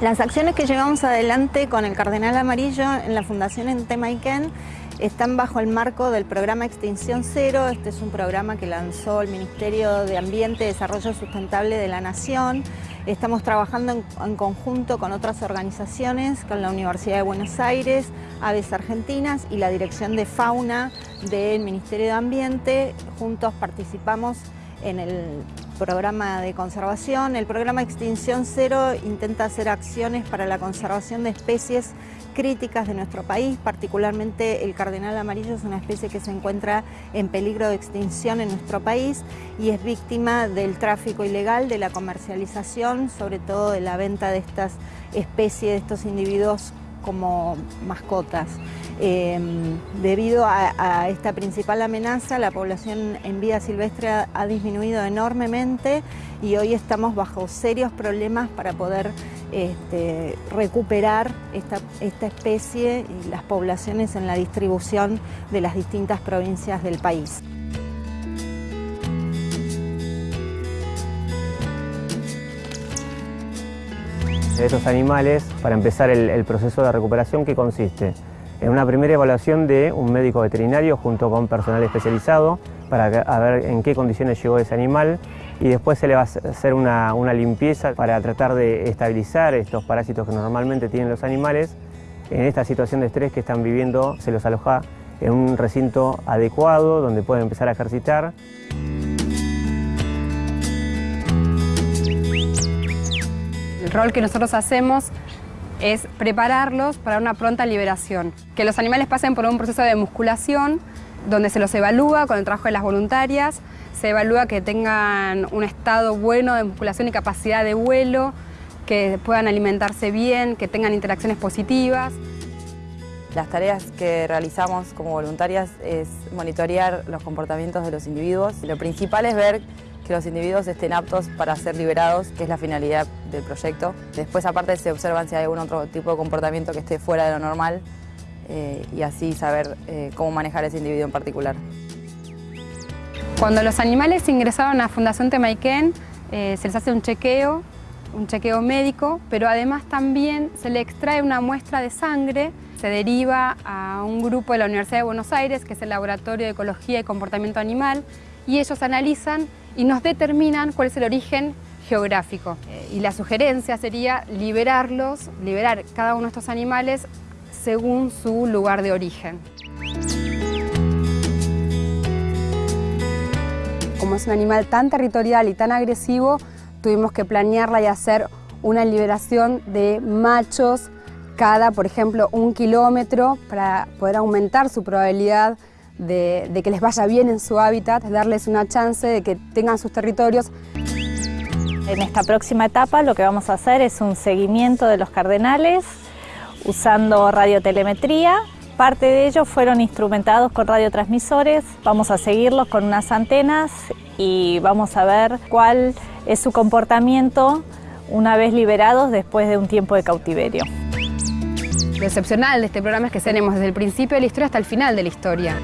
Las acciones que llevamos adelante con el Cardenal Amarillo en la Fundación Entemaiken están bajo el marco del programa Extinción Cero. Este es un programa que lanzó el Ministerio de Ambiente y Desarrollo Sustentable de la Nación. Estamos trabajando en, conjunto con otras organizaciones, con la Universidad de Buenos Aires, Aves Argentinas y la Dirección de Fauna del Ministerio de Ambiente. Juntos participamos en el programa de conservación. El programa Extinción Cero intenta hacer acciones para la conservación de especies críticas de nuestro país, particularmente el cardenal amarillo es una especie que se encuentra en peligro de extinción en nuestro país y es víctima del tráfico ilegal, de la comercialización, sobre todo de la venta de estas especies, de estos individuos como mascotas. Eh, debido a, esta principal amenaza, la población en vida silvestre ha, ha, disminuido enormemente y hoy estamos bajo serios problemas para poder este, recuperar esta, esta especie y las poblaciones en la distribución de las distintas provincias del país. De estos animales para empezar el, proceso de recuperación que consiste en una primera evaluación de un médico veterinario junto con personal especializado para ver en qué condiciones llegó ese animal y después se le va a hacer una, una, limpieza para tratar de estabilizar estos parásitos que normalmente tienen los animales. En esta situación de estrés que están viviendo se los aloja en un recinto adecuado donde pueden empezar a ejercitar. El rol que nosotros hacemos es prepararlos para una pronta liberación. Que los animales pasen por un proceso de musculación donde se los evalúa con el trabajo de las voluntarias, se evalúa que tengan un estado bueno de musculación y capacidad de vuelo, que puedan alimentarse bien, que tengan interacciones positivas. Las tareas que realizamos como voluntarias es monitorear los comportamientos de los individuos. Lo principal es ver que los individuos estén aptos para ser liberados, que es la finalidad del proyecto. Después, aparte, se observan si hay algún otro tipo de comportamiento que esté fuera de lo normal eh, y así saber eh, cómo manejar ese individuo en particular. Cuando los animales ingresaron a Fundación Temaiken, eh, se les hace un chequeo, un chequeo médico, pero además también se le extrae una muestra de sangre, se deriva a un grupo de la Universidad de Buenos Aires, que es el Laboratorio de Ecología y Comportamiento Animal, y ellos analizan y nos determinan cuál es el origen geográfico. Y la sugerencia sería liberarlos, liberar cada uno de estos animales según su lugar de origen. Como es un animal tan territorial y tan agresivo, tuvimos que planearla y hacer una liberación de machos cada, por ejemplo, un kilómetro para poder aumentar su probabilidad de, de, que les vaya bien en su hábitat, darles una chance de que tengan sus territorios. En esta próxima etapa lo que vamos a hacer es un seguimiento de los cardenales usando radiotelemetría. Parte de ellos fueron instrumentados con radiotransmisores. Vamos a seguirlos con unas antenas y vamos a ver cuál es su comportamiento una vez liberados después de un tiempo de cautiverio. Lo excepcional de este programa es que tenemos desde el principio de la historia hasta el final de la historia.